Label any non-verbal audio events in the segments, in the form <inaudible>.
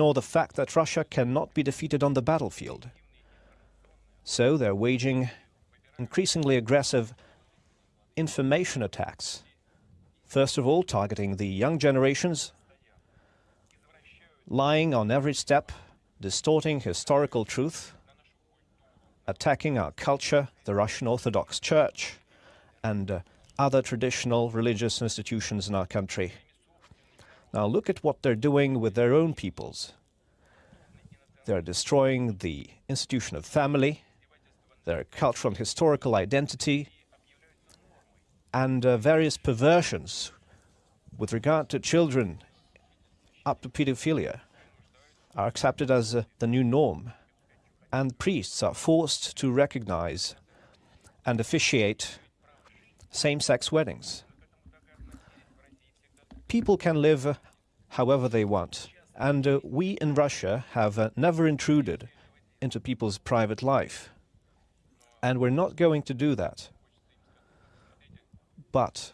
nor the fact that Russia cannot be defeated on the battlefield. So they're waging increasingly aggressive information attacks. First of all, targeting the young generations, lying on every step, distorting historical truth, attacking our culture, the Russian Orthodox Church, and uh, other traditional religious institutions in our country. Now look at what they're doing with their own peoples. They're destroying the institution of family, their cultural and historical identity, and uh, various perversions with regard to children up to pedophilia are accepted as uh, the new norm, and priests are forced to recognize and officiate same-sex weddings. People can live however they want, and uh, we in Russia have uh, never intruded into people's private life. And we're not going to do that. But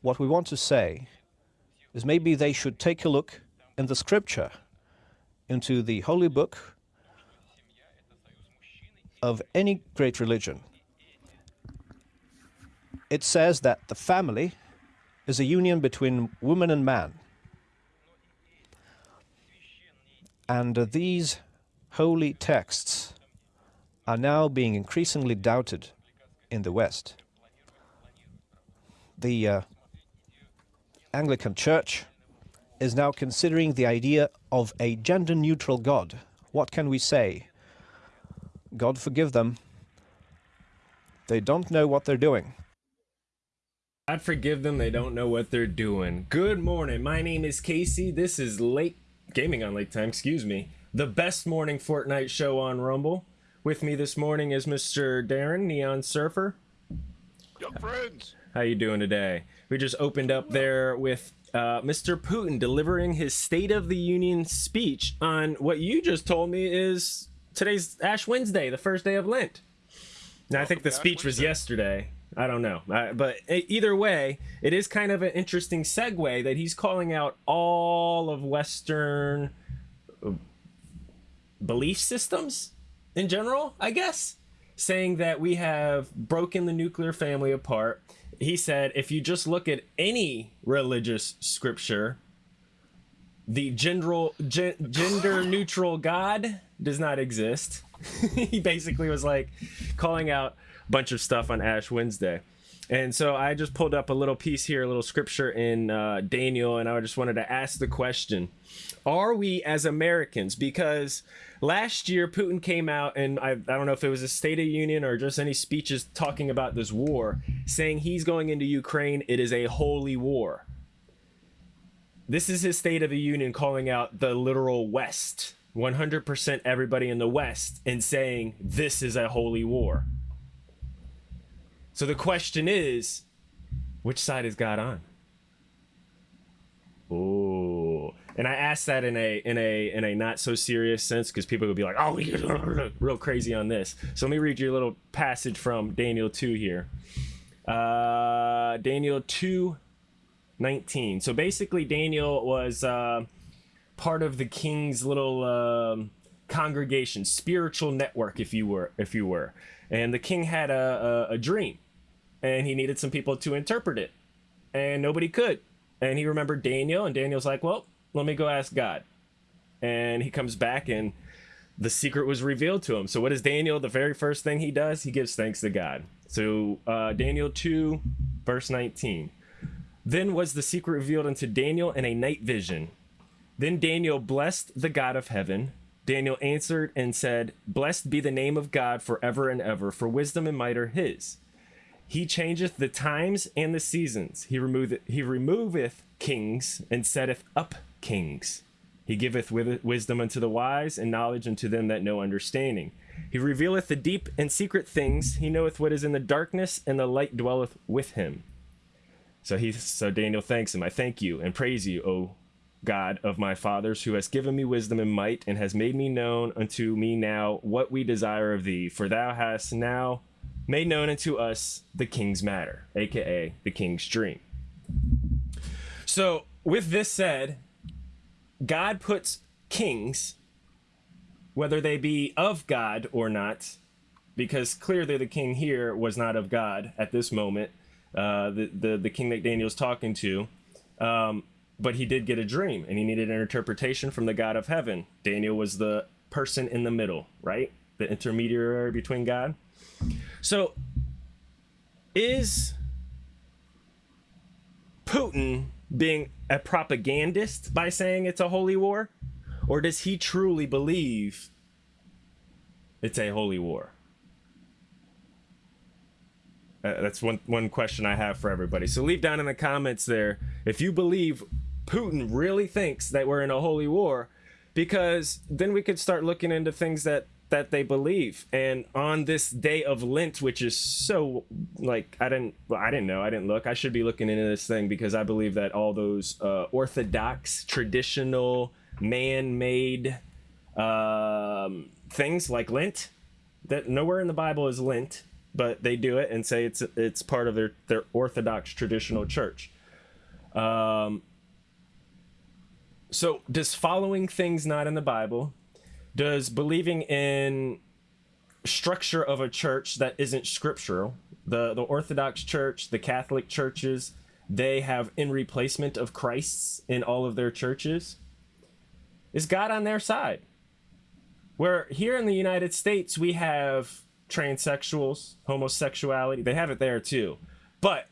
what we want to say is maybe they should take a look in the scripture, into the holy book of any great religion. It says that the family is a union between woman and man. And uh, these holy texts are now being increasingly doubted in the West. The uh, Anglican Church is now considering the idea of a gender-neutral God. What can we say? God forgive them. They don't know what they're doing. God forgive them, they don't know what they're doing. Good morning, my name is Casey. This is Late Gaming on Late Time, excuse me. The best morning Fortnite show on Rumble. With me this morning is Mr. Darren, Neon Surfer. Young friends. How you doing today? We just opened up there with uh, Mr. Putin delivering his State of the Union speech on what you just told me is today's Ash Wednesday, the first day of Lent. Now, I think the speech was yesterday. I don't know. Uh, but either way, it is kind of an interesting segue that he's calling out all of Western uh, belief systems in general, I guess, saying that we have broken the nuclear family apart. He said if you just look at any religious scripture, the gender, gender <laughs> neutral God does not exist. <laughs> he basically was like calling out bunch of stuff on Ash Wednesday. And so I just pulled up a little piece here, a little scripture in uh, Daniel, and I just wanted to ask the question Are we as Americans? Because last year Putin came out, and I, I don't know if it was a State of Union or just any speeches talking about this war, saying he's going into Ukraine. It is a holy war. This is his State of the Union calling out the literal West, 100% everybody in the West, and saying this is a holy war. So the question is, which side is God on? Oh, and I asked that in a in a in a not so serious sense because people would be like, "Oh, <laughs> real crazy on this." So let me read you a little passage from Daniel two here. Uh, Daniel two, nineteen. So basically, Daniel was uh, part of the king's little um, congregation, spiritual network, if you were, if you were. And the king had a, a, a dream and he needed some people to interpret it, and nobody could. And he remembered Daniel, and Daniel's like, "Well, let me go ask God." And he comes back, and the secret was revealed to him. So, what is Daniel? The very first thing he does, he gives thanks to God. So, uh, Daniel 2, verse 19. Then was the secret revealed unto Daniel in a night vision. Then Daniel blessed the God of heaven. Daniel answered and said, Blessed be the name of God forever and ever, for wisdom and might are his. He changeth the times and the seasons. He removeth, he removeth kings and setteth up kings. He giveth wisdom unto the wise and knowledge unto them that know understanding. He revealeth the deep and secret things. He knoweth what is in the darkness, and the light dwelleth with him. So he, so Daniel thanks him. I thank you and praise you, O God of my fathers, who has given me wisdom and might, and has made me known unto me now what we desire of thee. For thou hast now made known unto us the king's matter, aka the king's dream. So, with this said, God puts kings, whether they be of God or not, because clearly the king here was not of God at this moment, uh, the, the, the king that Daniel's talking to. Um, but he did get a dream and he needed an interpretation from the God of heaven. Daniel was the person in the middle, right? The intermediary between God. So, is Putin being a propagandist by saying it's a holy war? Or does he truly believe it's a holy war? Uh, that's one one question I have for everybody. So leave down in the comments there if you believe Putin really thinks that we're in a holy war, because then we could start looking into things that that they believe. And on this day of Lent, which is so like I didn't well, I didn't know I didn't look. I should be looking into this thing because I believe that all those uh, orthodox, traditional, man-made um, things like Lent that nowhere in the Bible is Lent, but they do it and say it's it's part of their their orthodox traditional church. Um, so does following things not in the Bible, does believing in structure of a church that isn't scriptural, the the Orthodox Church, the Catholic churches, they have in replacement of Christ's in all of their churches. Is God on their side? Where here in the United States we have transsexuals, homosexuality. They have it there too. But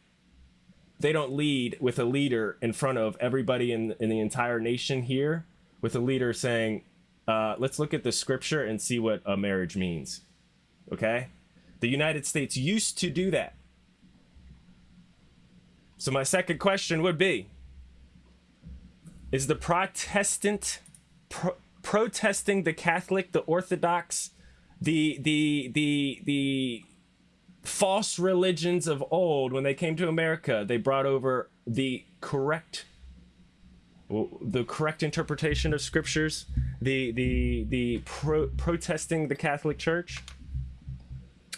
they don't lead with a leader in front of everybody in, in the entire nation here with a leader saying, uh, let's look at the scripture and see what a marriage means. Okay? The United States used to do that. So, my second question would be Is the Protestant pro- protesting the Catholic, the Orthodox, the, the, the, the false religions of old, when they came to America, they brought over the correct the correct interpretation of scriptures, the the the pro- protesting the Catholic Church.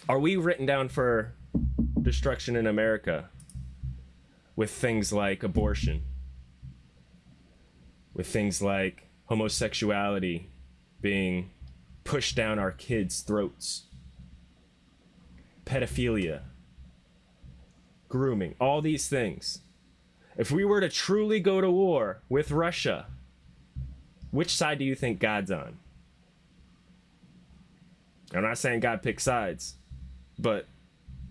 Are we written down for destruction in America with things like abortion, with things like homosexuality being pushed down our kids' throats? pedophilia, grooming, all these things. If we were to truly go to war with Russia, which side do you think God's on? I'm not saying God picks sides, but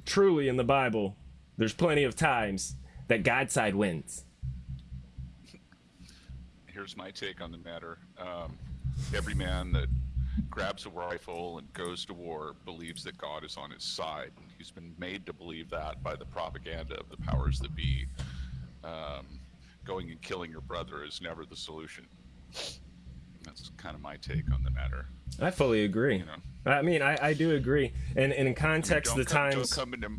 truly in the Bible, there's plenty of times that God's side wins. Here's my take on the matter. Um, every man that grabs a rifle and goes to war believes that God is on his side. He's been made to believe that by the propaganda of the powers that be. Um, going and killing your brother is never the solution. That's kind of my take on the matter. I fully agree. You know? I mean, I, I do agree. And, and in context, I mean, the come, times. Don't come, into,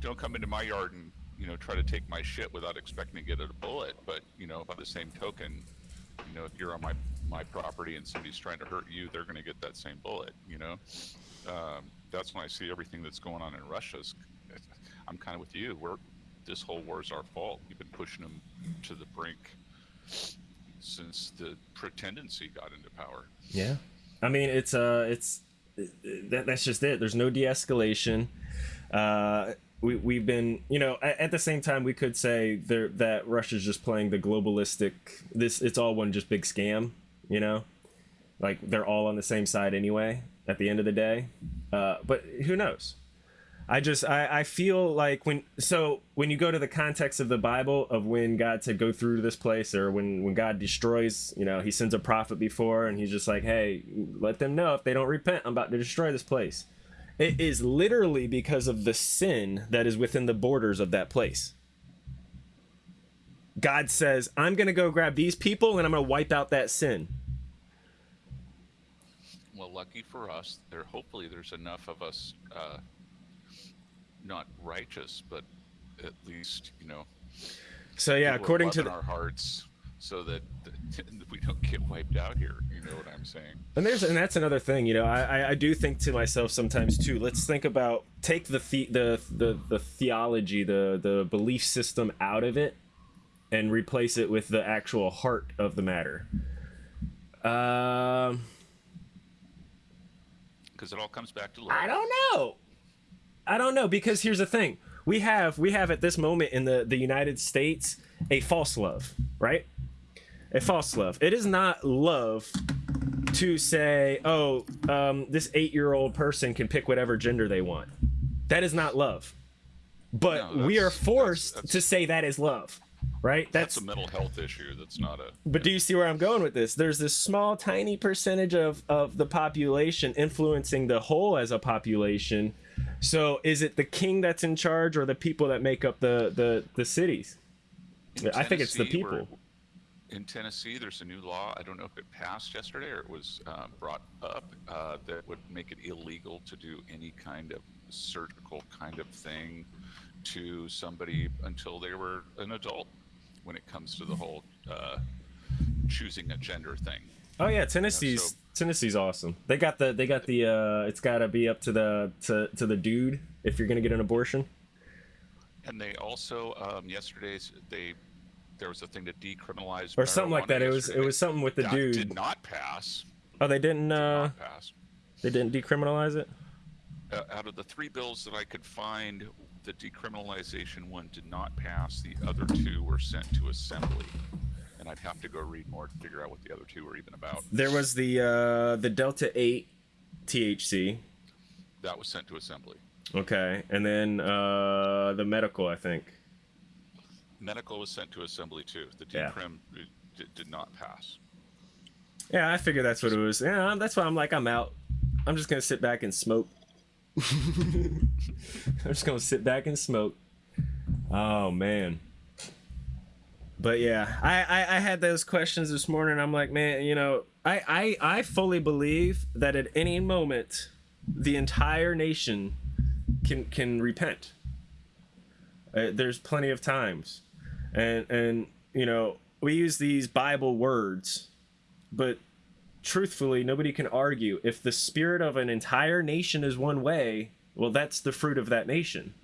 don't come into my yard and you know try to take my shit without expecting to get a bullet. But you know, by the same token, you know, if you're on my my property and somebody's trying to hurt you, they're going to get that same bullet. You know, um, that's when I see everything that's going on in Russia. I'm kind of with you. We're this whole war is our fault. We've been pushing them to the brink since the pretendency got into power. Yeah, I mean it's uh it's that, that's just it. There's no de-escalation. Uh, we we've been you know at, at the same time we could say there that Russia's just playing the globalistic. This it's all one just big scam you know like they're all on the same side anyway at the end of the day uh, but who knows i just I, I feel like when so when you go to the context of the bible of when god said go through this place or when when god destroys you know he sends a prophet before and he's just like hey let them know if they don't repent i'm about to destroy this place it is literally because of the sin that is within the borders of that place God says, I'm going to go grab these people and I'm to wipe out that sin. Well, lucky for us, there hopefully there's enough of us uh, not righteous, but at least, you know. So yeah, according to the... our hearts so that, that <laughs> we don't get wiped out here. You know what I'm saying? And there's and that's another thing. You know, I I do think to myself sometimes too. Let's think about take the the the the, the theology, the the belief system out of it and replace it with the actual heart of the matter. Um, Because it all comes back to love. I don't know. I don't know because here's the thing: we have we have at this moment in the the United States a false love, right? A false love. It is not love to say, oh, um, this eight year old person can pick whatever gender they want. That is not love. But No, we are forced that's- to say that is love, right? That's a mental health issue. That's not a. But do you see where I'm going with this? There's this small, tiny percentage of, of the population influencing the whole as a population. So is it the king that's in charge or the people that make up the, the, the cities? in I think it's the people. In Tennessee, there's a new law. I don't know if it passed yesterday or it was uh, brought up uh, that would make it illegal to do any kind of surgical kind of thing to somebody until they were an adult when it comes to the whole uh, choosing a gender thing. Oh yeah, Tennessee's so- Tennessee's awesome. They got the they got the uh it's got to be up to the to, to the dude if you're going to get an abortion. And they also um, yesterday they there was a thing to decriminalize Or something like that. It was it was something with the that dude. did not pass. oh, they didn't uh pass. they didn't decriminalize it? uh, out of the three bills that I could find, the decriminalization one did not pass. The other two were sent to assembly, and I'd have to go read more to figure out what the other two were even about. There was the uh the Delta 8 THC. That was sent to assembly. Okay, and then uh, the medical, I think. Medical was sent to assembly too. The Yeah. decrim uh, did, did not pass. Yeah, I figure that's what it was. Yeah, that's why I'm like, I'm out. I'm just gonna sit back and smoke. <laughs> I'm just gonna sit back and smoke. Oh man. But yeah, I, I I had those questions this morning. I'm like, man, you know, I I I fully believe that at any moment, the entire nation can can repent. Uh, there's plenty of times, and and you know we use these Bible words, but truthfully, nobody can argue if the spirit of an entire nation is one way. Well, that's the fruit of that nation.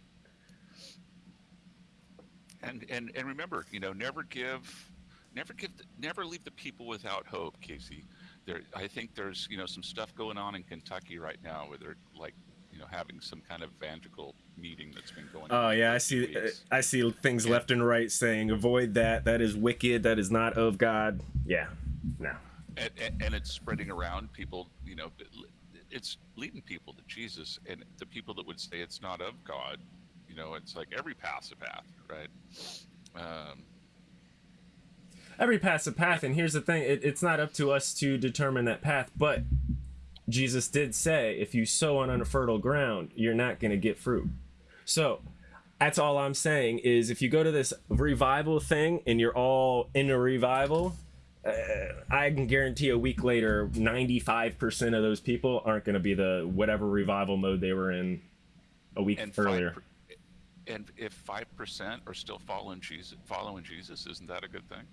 And and and remember, you know, never give, never give, the, never leave the people without hope, Casey. There, I think there's you know some stuff going on in Kentucky right now where they're like, you know, having some kind of evangelical meeting that's been going. Oh on yeah, I see. weeks. I see things left and right saying avoid that. That is wicked. That is not of God. Yeah, no. and, and, and it's spreading around people you know it's leading people to jesus and the people that would say it's not of god you know it's like every path's a path right um, Every path's a path, and here's the thing: it, it's not up to us to determine that path. But Jesus did say, if you sow on unfertile ground, you're not going to get fruit. So that's all I'm saying is if you go to this revival thing and you're all in a revival, uh, I can guarantee a week later, 95% of those people aren't going to be the whatever revival mode they were in a week and earlier. 5 and if five percent are still following jesus following jesus isn't that a good thing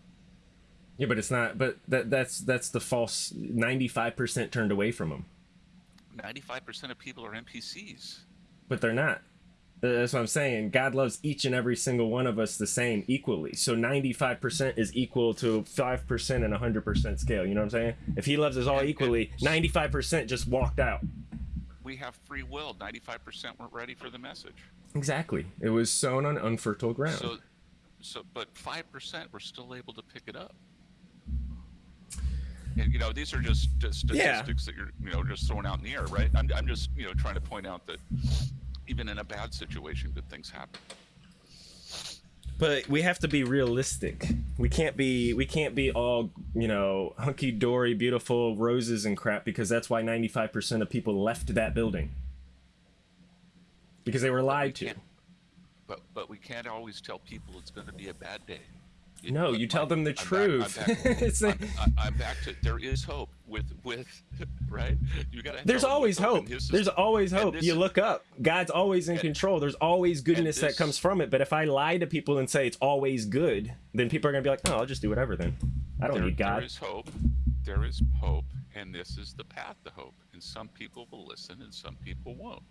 Yeah, but it's not. But that that's that's the false. 95% turned away from them, 95% of people are npcs but they're not. That's what I'm saying. God loves each and every single one of us the same equally. So 95% is equal to 5% and 100% scale. You know what I'm saying? If he loves us all equally, 95% just walked out. We have free will 95% weren't ready for the message Exactly. It was sown on unfertile ground. so so but 5% were still able to pick it up and, you know these are just, just Yeah. statistics that you're you know just throwing out in the air right I'm, I'm just you know trying to point out that even in a bad situation good things happen but we have to be realistic. We can't be we can't be all, you know, hunky dory, beautiful roses and crap because that's why 95% of people left that building. Because they were lied to. can't- but but we can't always tell people it's going to be a bad day It- No, you tell them the I'm back- truth. I'm back, <laughs> It's a- I'm, I'm back to there is hope with with <laughs> right you got to There's always hope. There's always hope. this You look up. God's always in and- control. There's always goodness that comes from it. But if I lie to people and say it's always good, then people are gonna be like, "Oh, I'll just do whatever." Then I don't there, need God. There is hope. There is hope, and this is the path to hope. And some people will listen, and some people won't.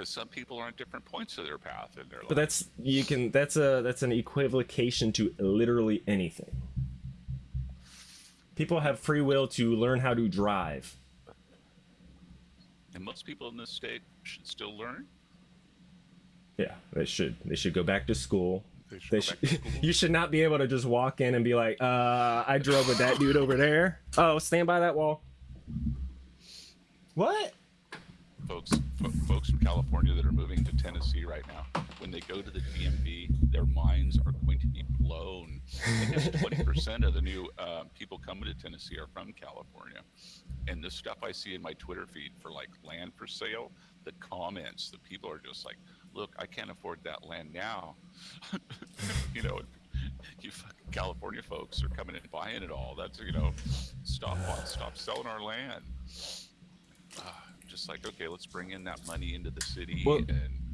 Because some people are on different points of their path in their life. But that's you can. That's a that's an equivocation to literally anything. People have free will to learn how to drive. And most people in this state should still learn. Yeah, they should. They should go back to school. They should They go should, <laughs> school. you should not be able to just walk in and be like, uh, I drove with that dude over there. Oh, stand by that wall. What? folks fo- folks from California that are moving to Tennessee right now, when they go to the DMV, their minds are going to be blown. I guess 20% of the new uh, people coming to Tennessee are from California. And the stuff I see in my Twitter feed for like land for sale, the comments, the people are just like, look, I can't afford that land now. <laughs> you know, you fucking California folks are coming and buying it all. That's, you know, stop stop selling our land Ah, just like okay let's bring in that money into the city Well, and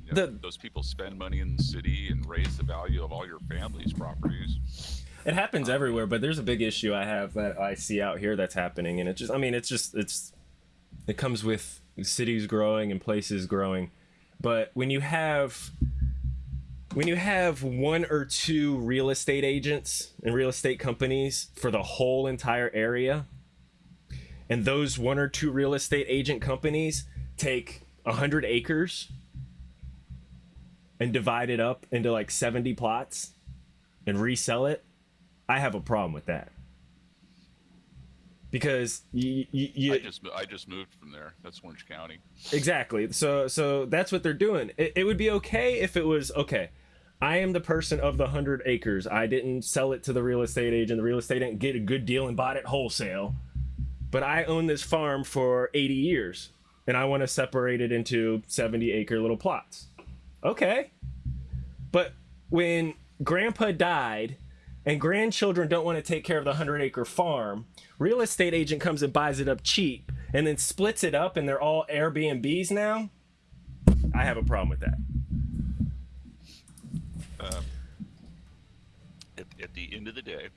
you know, the- those people spend money in the city and raise the value of all your family's properties. It happens um, everywhere, but there's a big issue I have that I see out here that's happening, and it just, I mean, it's just, it's, it comes with cities growing and places growing, but when you have, when you have one or two real estate agents and real estate companies for the whole entire area, and those one or two real estate agent companies take a hundred acres and divide it up into like 70 plots and resell it, I have a problem with that. Because you, you, you i just i just moved from there that's orange county exactly. So so that's what they're doing. It, it would be okay if it was okay. I am the person of the hundred acres. I didn't sell it to the real estate agent. The real estate didn't get a good deal and bought it wholesale. But I own this farm for 80 years and I want to separate it into 70 acre little plots. Okay. But when grandpa died and grandchildren don't want to take care of the 100 acre farm, real estate agent comes and buys it up cheap and then splits it up and they're all Airbnbs now. I have a problem with that. Um, at, at the end of the day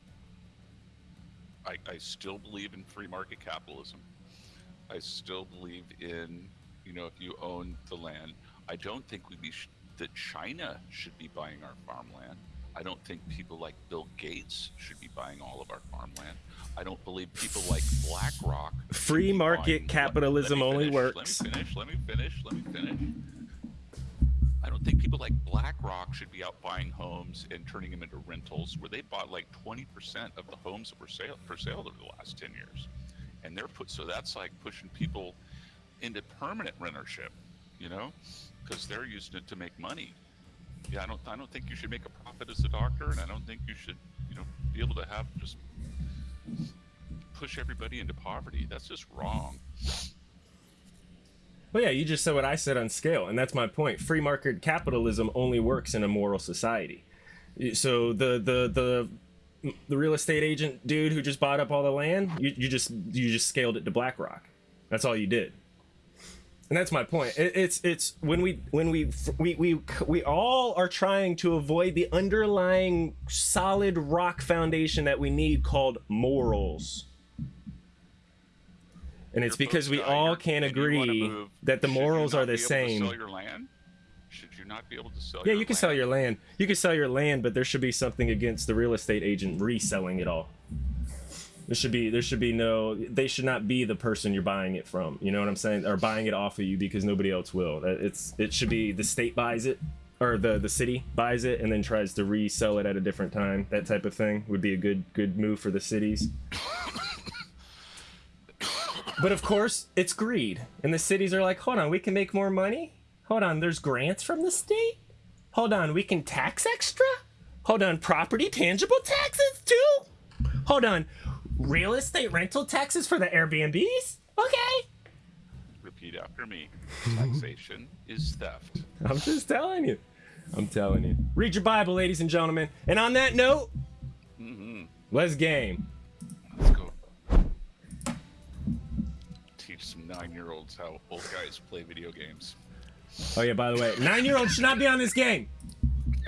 I, I still believe in free market capitalism. I still believe in you know if you own the land. I don't think we be sh- that china should be buying our farmland. I don't think people like bill gates should be buying all of our farmland. I don't believe people like blackrock Free market buying- let- let capitalism only finish, works. let me finish let me finish let me finish don't think people like BlackRock should be out buying homes and turning them into rentals, where they bought like 20% of the homes that were sale, for sale over the last 10 years, and they're put. So that's like pushing people into permanent rentership, you know, because they're using it to make money. Yeah, I don't. I don't think you should make a profit as a doctor, and I don't think you should, you know, be able to have just push everybody into poverty. That's just wrong. Well, yeah, you just said what I said on scale, and that's my point. Free market capitalism only works in a moral society. So the the the the real estate agent dude who just bought up all the land, you, you just you just scaled it to BlackRock. That's all you did. And that's my point. It, it's it's when we when we we we we all are trying to avoid the underlying solid rock foundation that we need called morals. And it's because we all can't agree move, that the morals are the be able to same. your land? Should you not be able to sell? Yeah, you can sell your land. You can sell your land, but there should be something against the real estate agent reselling it all. There should be there should be no they should not be the person you're buying it from. You know what I'm saying? Or buying it off of you because nobody else will. It's it should be the state buys it or the the city buys it and then tries to resell it at a different time. That type of thing would be a good good move for the cities. <laughs> But of course, it's greed. And the cities are like, hold on, we can make more money? Hold on, there's grants from the state? Hold on, we can tax extra? Hold on, property tangible taxes too? Hold on, real estate rental taxes for the Airbnbs? Okay. Repeat after me. Taxation <laughs> is theft. I'm just telling you. I'm telling you. Read your Bible, ladies and gentlemen. And on that note, mm-hmm. let's game. Teach some nine-year-olds how old guys play video games. Oh, yeah, by the way, nine year olds should not be on this game. <laughs>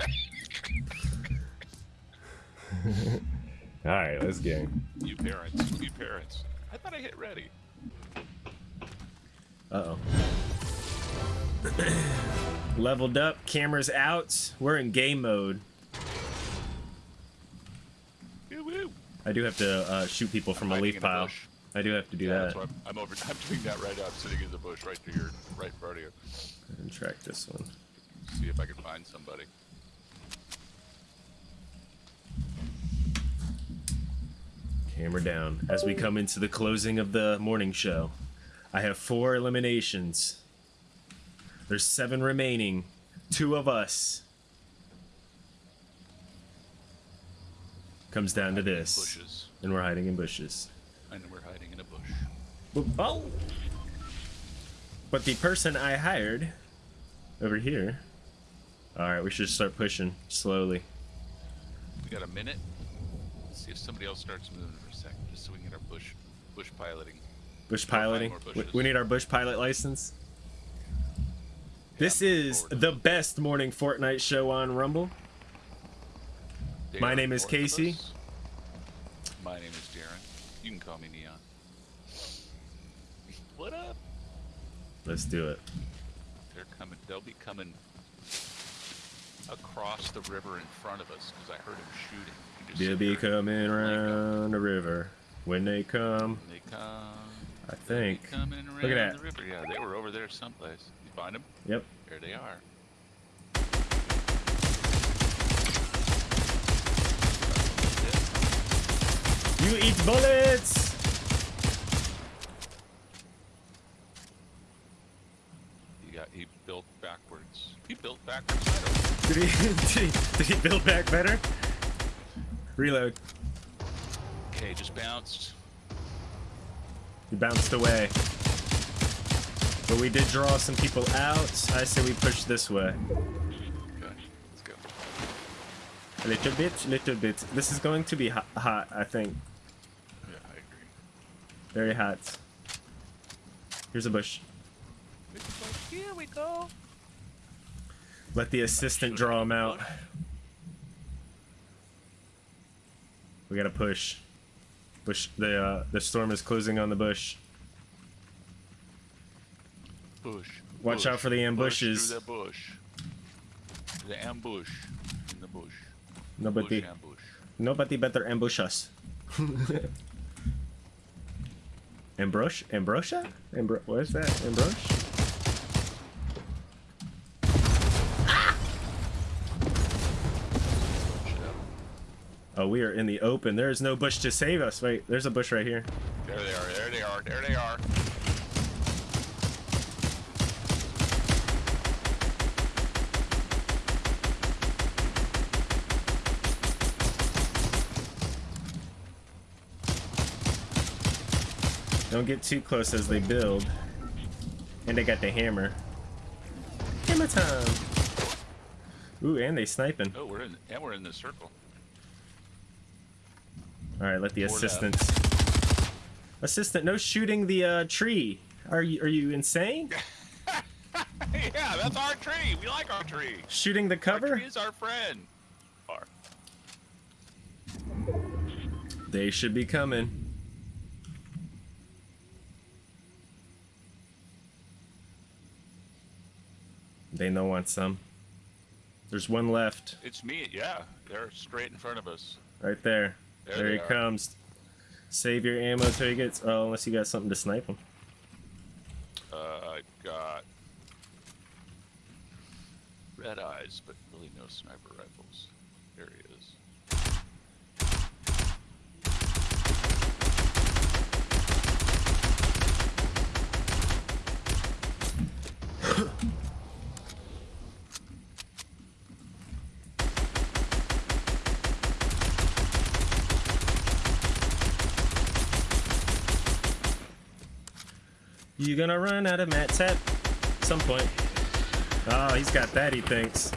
All right, let's game. You parents, you parents. I thought I hit ready. Uh oh. <clears throat> Leveled up, cameras out. We're in game mode. Woo woo. I do have to uh, shoot people from a leaf in a pile. bush. I do have to do Yeah, that. I'm, I'm over. I'm doing that right now. I'm sitting in the bush right to your right in front of you. And track this one. See if I can find somebody. Camera down. As we come into the closing of the morning show, I have four eliminations. There's seven remaining. Two of us. Comes down to this. bushes, And we're hiding in bushes. and we're hiding in a bush. Oh! But the person I hired over here. Alright, we should start pushing slowly. We got a minute. Let's see if somebody else starts moving for a second, just so we can get our bush bush piloting. Bush piloting. We, we need our bush pilot license. This I'm is the best morning Fortnite show on Rumble. My name is Casey. My name is Darren. You can call me Neon. What up? Let's do it. They're coming. They'll be coming across the river in front of us because I heard him shooting. They'll be coming around the river. When they come, They come. I think. coming around Look at that. the river. Yeah, they were over there someplace. You find them? Yep. There they are. You eat bullets! He got. He built backwards. He built backwards. I don't know. Did he, did he, did he build back better? Reload. Okay, just bounced. He bounced away. But we did draw some people out. I say we push this way. Okay, let's go. A little bit, little bit. This is going to be hot, hot I think. Yeah, I agree. Very hot. Here's a bush. Here we go. Let the assistant draw him out. We gotta push. Bush. The uh, the storm is closing on the bush. Bush. Watch bush, out for the bush ambushes. through the bush. The ambush in the bush. Nobody, Bush ambush. nobody better ambush us. <laughs> Ambrosia? Ambrosia? Ambro- what is that? Ambrosia? Oh, we are in the open. There is no bush to save us. Wait, there's a bush right here. There they are. There they are. There they are. Don't get too close as they build. And they got the hammer. Hammer time! Ooh, and they sniping. Oh, we're in. And we're in the circle. Alright, let the left. assistant. Assistant, no shooting the uh, tree. Are you are you insane? <laughs> yeah, that's our tree. We like our tree. Shooting the Our cover? tree is our friend. Our. They should be coming. They know want some. There's one left, It's me. Yeah, they're straight in front of us. right there. There There, he are. comes. Save your ammo till he gets. Oh, unless you got something to snipe him. Uh, I've got red eyes, but really no sniper rifles. There he is. You gonna run out of mat tap? At some point. Oh, he's got that, he thinks.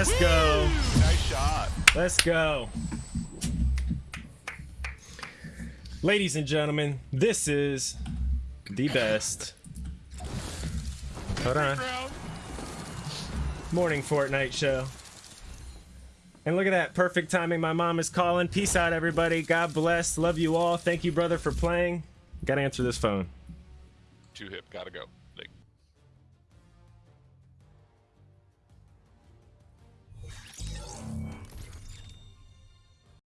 Let's go. Nice shot. Let's go. Ladies and gentlemen, this is the best. Hold on. Morning Fortnite show. And look at that. Perfect timing. My mom is calling. Peace out, everybody. God bless. Love you all. Thank you, brother, for playing. Gotta answer this phone. Too hip. Gotta go.